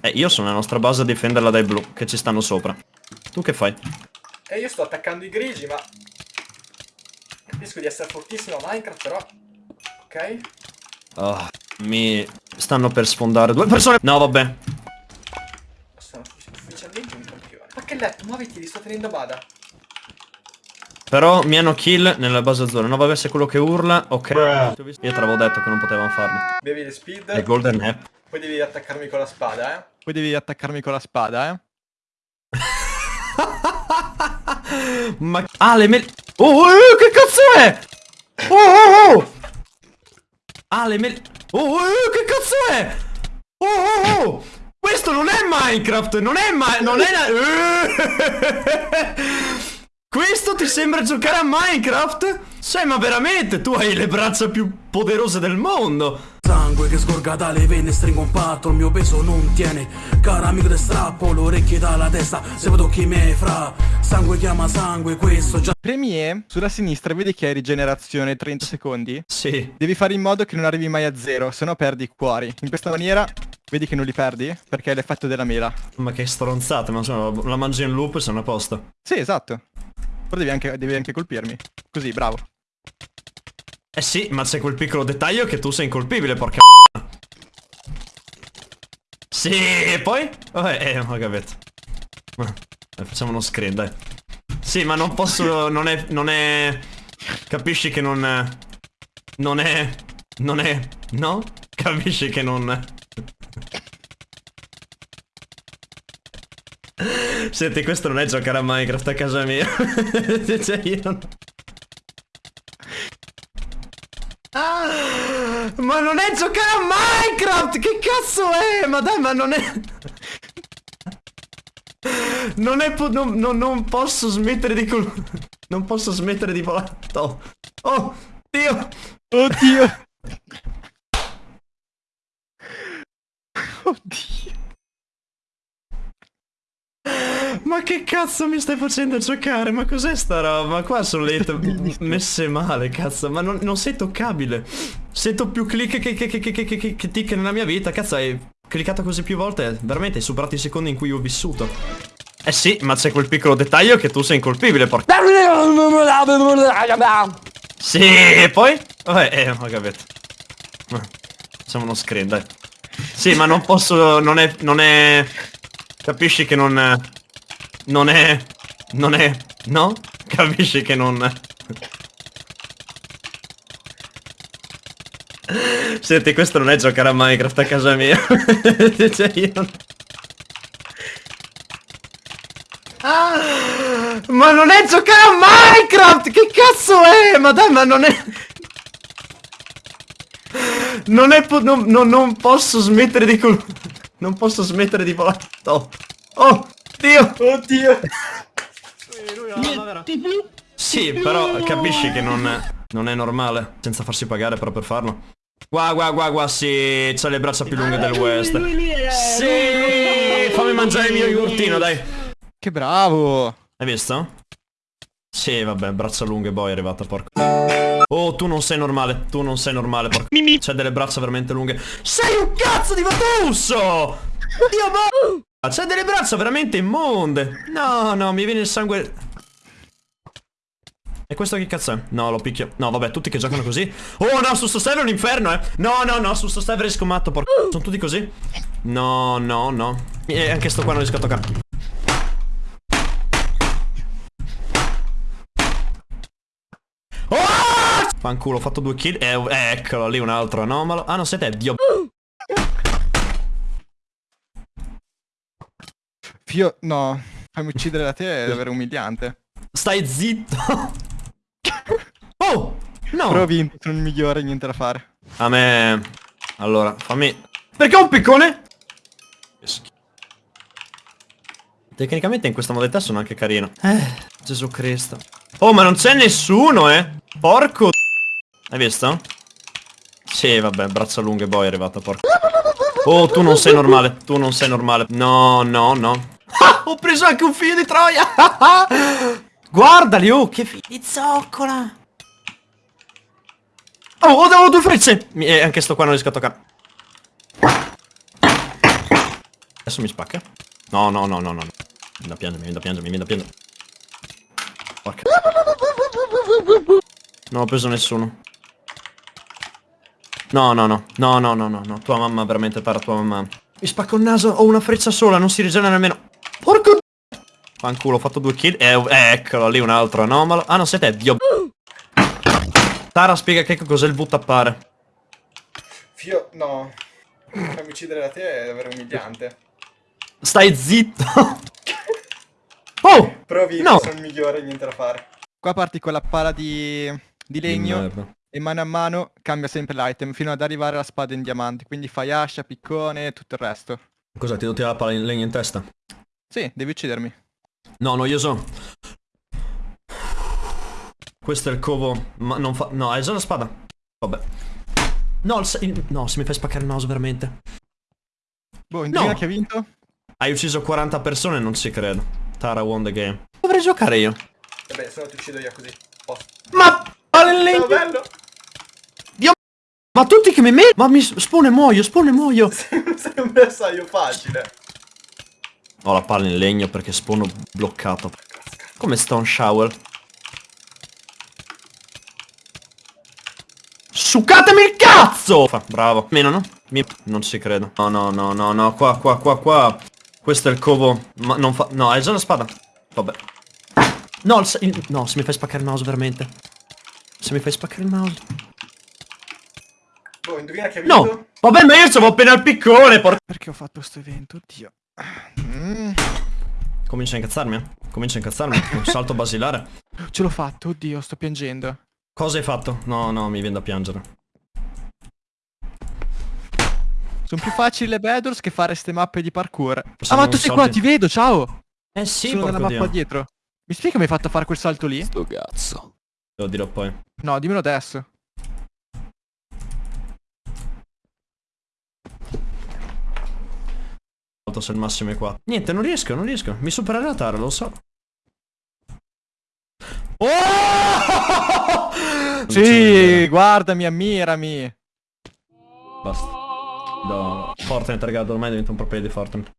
Eh, io sono nella nostra base a difenderla dai blu, che ci stanno sopra. Tu che fai? E io sto attaccando i grigi, ma... Capisco di essere fortissimo a Minecraft, però... Ok. Ah, mi stanno per sfondare due persone. No, vabbè. Sono ufficialmente un campione. Ma che letto, muoviti, li sto tenendo a bada. Però mi hanno kill nella base azzurra. No, vabbè, se quello che urla, ok. Io te l'avevo detto che non potevamo farlo. Bevi le speed. E golden app. Poi devi attaccarmi con la spada, eh. Poi devi attaccarmi con la spada, eh. Ma... Ah, le mele... Oh, oh, oh, che cazzo è? Oh, oh, oh! Ah, le mele... Oh, oh, oh, che cazzo è? Oh, oh, oh! Questo non è Minecraft, non è ma... non è... Questo ti sembra giocare a Minecraft? Sai, ma veramente, tu hai le braccia più poderose del mondo! Sangue che sgorga dalle vene, stringo un patto, il mio peso non tiene Cara amico te strappo, le orecchie dalla testa, se vedo chi me fra Sangue chiama sangue, questo già Premi E, sulla sinistra vedi che hai rigenerazione 30 secondi? Sì. Devi fare in modo che non arrivi mai a zero, se no perdi i cuori. In questa maniera, vedi che non li perdi, perché è l'effetto della mela. Ma che stronzata, ma insomma, la mangi in loop e sono a posto. Sì, esatto. Però devi anche, devi anche colpirmi. Così, bravo. Eh sì, ma c'è quel piccolo dettaglio che tu sei incolpibile, porca Sì, e poi? Vabbè, eh, ho capito. Eh, facciamo uno screen, dai. Sì, ma non posso... Non è... Non è... Capisci che non... Non è... Non è... No? Capisci che non... Senti, questo non è giocare a Minecraft a casa mia. cioè, io non... Ah, ma non è giocare a Minecraft! Che cazzo è? Ma dai, ma non è... Non è... Non, non, non posso smettere di... Non posso smettere di volare. Oh, Dio! Oddio! Ma che cazzo mi stai facendo giocare? Ma cos'è sta roba? Qua sono le messe male, cazzo. Ma non, non, sei toccabile. Sento più click che, che, che, che, che, che tick nella mia vita. Cazzo, hai cliccato così più volte. Veramente hai superato i secondi in cui ho vissuto. Eh sì, ma c'è quel piccolo dettaglio che tu sei incolpibile, porca... Sì, e poi? Vabbè, eh, ho capito. Facciamo uno screen, dai. Sì, ma non posso... Non è... Non è... Capisci che non... Non è... Non è... No? Capisci che non... Senti, questo non è giocare a Minecraft a casa mia. cioè, io. Ah, ma non è giocare a Minecraft! Che cazzo è? Ma dai, ma non è... Non è... Non, non, non posso smettere di... Non posso smettere di volare. Oh, oh Dio! Oddio! Sì, però capisci che non, non è normale, senza farsi pagare però per farlo. Qua, qua, qua, qua, sì, c'ha le braccia più lunghe del West. Sì, fammi mangiare il mio yogurtino, dai. Che bravo! Hai visto? Sì, vabbè, braccia lunghe, boy, è arrivata, porco. Oh, tu non sei normale, tu non sei normale, porco. Mimi. C'è delle braccia veramente lunghe. Sei un cazzo di Vatusso! Dio, ma... C'è delle braccia veramente immonde. No, no, mi viene il sangue. E questo che cazzo è? No, lo picchio. No, vabbè, tutti che giocano così. Oh, no, su sto server è un inferno, eh. No, no, no, su sto server è scommatto, porco Sono tutti così? No, no, no. E anche sto qua non riesco a toccare. Oh! Fanculo, ho fatto due kill. Eh, Eccolo, lì un altro anomalo. Ah, no, sei te, Dio Io, no, fammi uccidere da te è davvero umiliante. Stai zitto. oh, no. Però ho vinto, sono il migliore, niente da fare. A me... Allora, fammi... Perché ho un piccone? Tecnicamente in questa modalità sono anche carino. Eh, Gesù Cristo. Oh, ma non c'è nessuno, eh. Porco... Hai visto? Sì, vabbè, braccia lunghe, boy è arrivato, porco. Oh, tu non sei normale, tu non sei normale. No, no, no. Ho preso anche un figlio di troia! Guardali, oh, che figlio di zoccola! Oh, ho dato due frecce! E eh, anche sto qua non riesco a toccare. Adesso mi spacca. No, no, no, no, no. Mi da piangere, mi da piangere, mi da piangere. Porca. Non ho preso nessuno. No, no, no. No, no, no, no, no. Tua mamma, veramente, para tua mamma. Mi spacco il naso, ho una freccia sola, non si rigenera nemmeno. Fanculo, ho fatto due kill. Eh, eh, eccolo, lì un altro anomalo. Ah, no, sei te, dio. Tara, spiega che cos'è il V-tappare. Fio... no. Farmi uccidere da te è davvero umiliante. Stai zitto. oh! Provi, No. sono il migliore, niente da fare. Qua parti con la pala di, di legno e mano a mano cambia sempre l'item fino ad arrivare alla spada in diamante. Quindi fai ascia, piccone e tutto il resto. Cos'è, ti devo tirare la palla in legno in testa? Sì, devi uccidermi. No, noioso. Questo è il covo. Ma non fa... No, hai già la spada. Vabbè. No, il no, se mi fai spaccare il mouse veramente. Boh, indovina No. chi ha vinto? Hai ucciso 40 persone, non ci credo. Tara won the game. Dovrei giocare io. Vabbè, se no ti uccido io così. Posto. Ma... Legno! bello! Ma tutti che mi mettono... Ma mi spone muoio, spone muoio. Sembra assaio facile. Ho la palla in legno perché spono bloccato. Come Stone Shower. Sucatemi il cazzo! Fa, bravo. Meno no? Mi... Non ci credo. No, no, no, no, no. Qua, qua, qua, qua. Questo è il covo. Ma non fa... No, hai già la spada. Vabbè. No, il se- il- no, se mi fai spaccare il mouse veramente. Se mi fai spaccare il mouse. Boh, indovina chi ha vinto? No! Vabbè, ma io c'avevo appena il piccone, porca... Perché ho fatto sto evento? Oddio. Mm, Comincia a incazzarmi, eh. Comincia a incazzarmi. Un salto basilare. ce l'ho fatto, oddio, sto piangendo. Cosa hai fatto? No, no, mi viene da piangere. Sono più facili le battles che fare ste mappe di parkour. Ah, ma tu sei qua, ti vedo, ciao! Eh sì, Sono nella mappa Dio. dietro. Mi spieghi come hai fatto a fare quel salto lì? Sto cazzo. Te lo dirò poi. No, dimmelo adesso. Salto se il massimo è 4. Niente, non riesco, non riesco. Mi supererà Tara, lo so. Oh! Sì, guardami, ammirami. Basta. No, Fortnite, ragazzi, ormai diventa un pro player di Fortnite.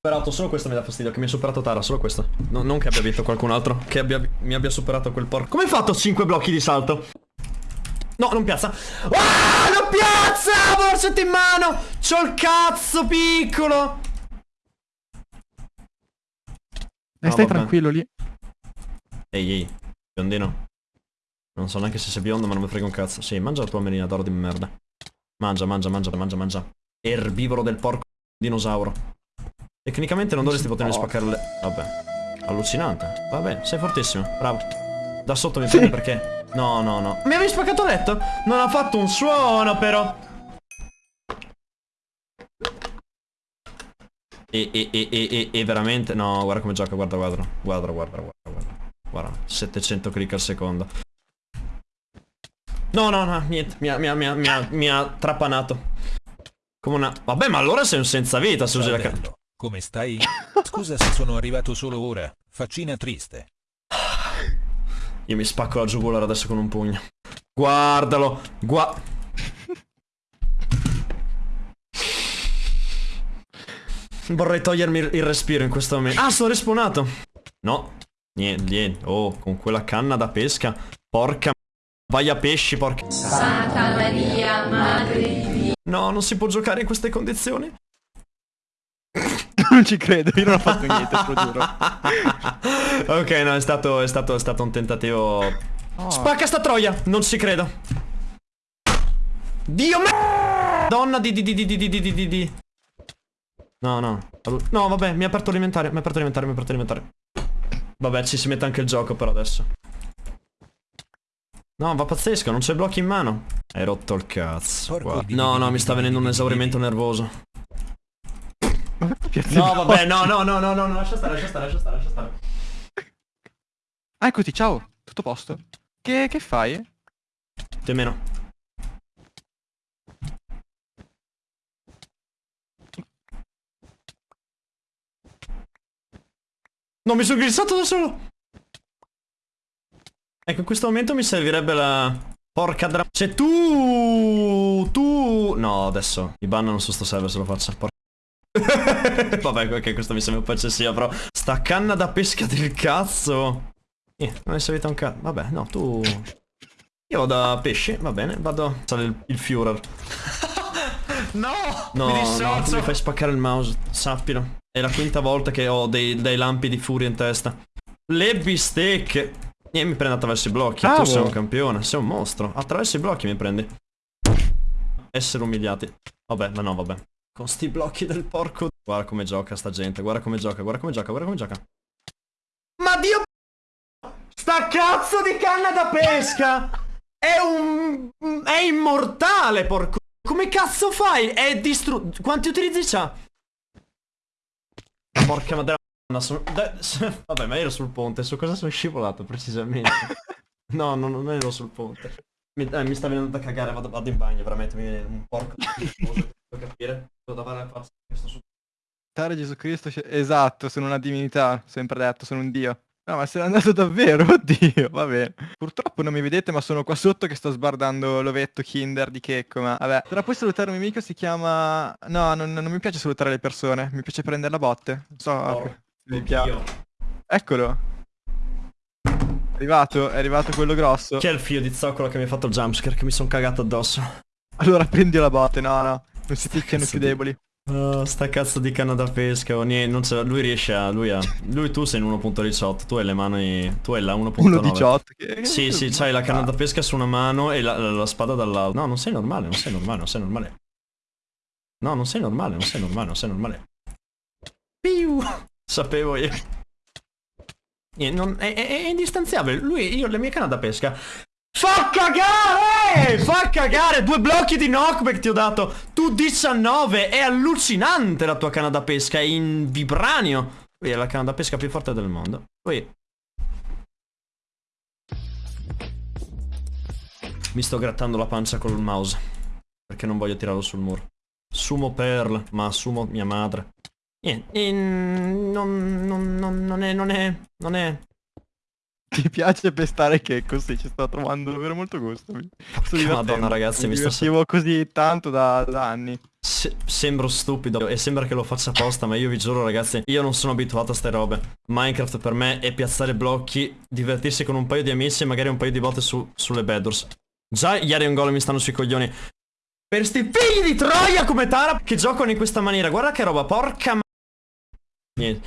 Superato, solo questo mi dà fastidio, che mi ha superato Tara, solo questo. No, non che abbia vinto qualcun altro, che abbia, mi abbia superato quel porco. Come hai fatto 5 blocchi di salto? No, non piazza. Ah, non piazza! Borsetto in mano! C'ho il cazzo piccolo! Dai, No, stai vabbè. tranquillo lì. Ehi, ehi, biondino. Non so neanche se sei biondo, ma non mi frega un cazzo. Sì, mangia la tua melina d'oro di merda. Mangia, mangia, mangia, mangia, mangia. Erbivoro del porco dinosauro. Tecnicamente non dovresti potermi spaccare le... Vabbè. Allucinante. Vabbè, sei fortissimo. Bravo. Da sotto mi prende perché... No, no, no. Mi avevi spaccato il letto? Non ha fatto un suono, però. E, e, e, e, e, veramente... No, guarda come gioca, guarda, guarda. Guarda, guarda, guarda, guarda. Guarda, 700 click al secondo. No, no, no, niente, mi ha, mi ha, mi ha, mi ha, mi ha trapanato. Come una... Vabbè, ma allora sei un senza vita se usi la come stai? Scusa se sono arrivato solo ora. Faccina triste. Io mi spacco la giugulare adesso con un pugno. Guardalo, gua... Vorrei togliermi il respiro in questo momento. Ah, sono respawnato. No, niente, niente. Oh, con quella canna da pesca. Porca... Vai a pesci, porca... Santa Maria, Madre di. No, non si può giocare in queste condizioni. non ci credo, io non ho fatto niente, te lo giuro. ok, no, è stato, è stato, è stato un tentativo... Oh. Spacca sta troia! Non ci credo. Dio me... Donna di di di di di di di di. No, no. No, vabbè, mi ha aperto alimentare, mi ha aperto alimentare, mi ha aperto alimentare. Vabbè, ci si mette anche il gioco però adesso. No, va pazzesco, non c'è blocchi in mano. Hai rotto il cazzo. Di- No, no, mi sta venendo un esaurimento nervoso. No, vabbè, no, no, no, no, no, no, lascia stare, lascia stare, lascia stare, lascia stare. Ah, eccoti, ciao. Tutto a posto. Che, che fai? Più o meno. No, mi sono glissato da solo. Ecco, in questo momento mi servirebbe la... Porca dra... Cioè tu... Tu... No, adesso. Mi bannano su sto server se lo faccio. Porca... Vabbè, ok, questo mi sembra un po' eccessivo, però. Sta canna da pesca del cazzo. Eh, non è servita un cazzo. Vabbè, no, tu... Io vado a pesce, va bene, vado... Sale il, il Führer. No! No, mi no, tu mi fai spaccare il mouse, sappilo. È la quinta volta che ho dei, dei lampi di furia in testa. Le bistecche. E mi prende attraverso i blocchi. Bravo. Tu sei un campione, sei un mostro. Attraverso i blocchi mi prendi. Essere umiliati. Vabbè, ma no, vabbè. Con sti blocchi del porco. Guarda come gioca sta gente, guarda come gioca, guarda come gioca, guarda come gioca. Ma Dio... Sta cazzo di canna da pesca! È un... è immortale, porco... Come cazzo fai? È distrutto... Quanti utilizzi c'ha? Porca madonna, sono... Vabbè, ma ero sul ponte, su cosa sono scivolato precisamente? No, no, non ero sul ponte. Mi, eh, mi sta venendo da cagare, vado, vado in bagno, veramente, mi viene un porco capire. Devo davare la faccia questo su... Tare Gesù Cristo, esatto, sono una divinità, sempre detto, sono un dio. No, ma sei andato davvero, oddio, va bene. Purtroppo non mi vedete, ma sono qua sotto che sto sbardando l'ovetto Kinder di Checco, ma vabbè. Tra puoi salutare un mio amico, si chiama... No, non, non mi piace salutare le persone, mi piace prendere la botte. Non so, Porco mi piace. Eccolo. È arrivato, è arrivato quello grosso. Chi è il figlio di zoccolo che mi ha fatto il jumpscare che mi sono cagato addosso? Allora prendi la botte, no, no. Non si picchiano i più di- deboli. Oh, sta cazzo di canna da pesca, oh, niente, non lui riesce a, lui ha, lui tu sei in 1.18, tu hai le mani, tu hai la 1.9. 1.18. che- Sì, sì, c'hai la canna da pesca su una mano e la, la- la spada dall'altra. No, non sei normale, non sei normale, non sei normale. No, non sei normale, non sei normale, non sei normale. Piu! Sapevo io. Non- è, è- è indistanziabile. Lui, io, le mie canne da pesca. Fa cagare! Fa cagare! Due blocchi di knockback ti ho dato. Tu 19. È allucinante la tua canna da pesca. È in vibranio. Lui è la canna da pesca più forte del mondo. Poi Mi sto grattando la pancia col mouse. Perché non voglio tirarlo sul muro. Sumo Pearl, ma assumo mia madre. Niente, non, non, non, non è, non è, non è... Ti piace pestare Checco? Sì, ci sto trovando davvero molto gusto. Mi sto. Madonna, ragazzi, mi sta- divertivo così tanto da, da anni. Se- sembro stupido e sembra che lo faccia apposta, ma io vi giuro ragazzi, io non sono abituato a ste robe. Minecraft per me è piazzare blocchi, divertirsi con un paio di amici e magari un paio di botte su- sulle bedwars. Già gli Iron Golem mi stanno sui coglioni. Per sti figli di Troia come Tara che giocano in questa maniera. Guarda che roba, porca ma... Niente.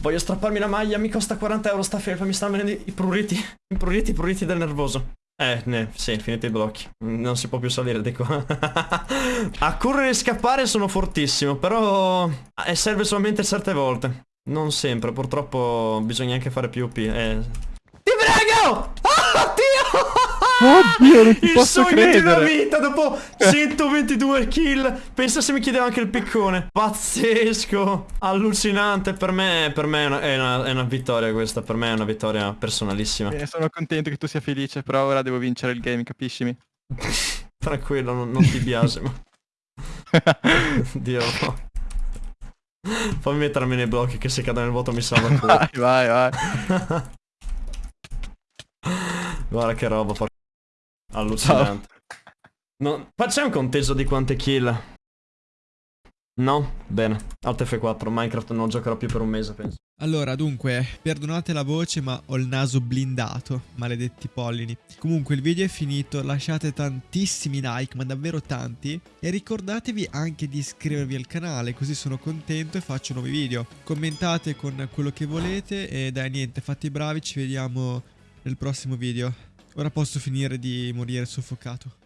Voglio strapparmi la maglia, mi costa 40 euro sta felpa, mi stanno venendo i pruriti. I pruriti, i pruriti del nervoso. Eh, ne, sì, finiti i blocchi. Non si può più salire di qua. A correre e scappare sono fortissimo, però eh, serve solamente certe volte. Non sempre, purtroppo bisogna anche fare PvP. Eh. Ti prego! Oh, Dio! Oddio, non ti Il posso sogno di una credere. vita dopo 122 kill. Pensa se mi chiedeva anche il piccone. Pazzesco. Allucinante. Per me, per me è, una, è una- è una vittoria questa. Per me è una vittoria personalissima. Bene, sono contento che tu sia felice, però ora devo vincere il game, capiscimi? Tranquillo, non, non ti biasimo. Dio. Fammi mettermi nei blocchi che se cado nel vuoto mi salva il culo. vai, vai, vai. Guarda che roba, por- Allucinante. No, facciamo un conteggio di quante kill. No? Bene. Alt F4, Minecraft non giocherò più per un mese, penso. Allora, dunque, perdonate la voce, ma ho il naso blindato, maledetti pollini. Comunque, il video è finito, lasciate tantissimi like, ma davvero tanti, e ricordatevi anche di iscrivervi al canale, così sono contento e faccio nuovi video. Commentate con quello che volete e dai, niente, fate i bravi, ci vediamo nel prossimo video. Ora posso finire di morire soffocato.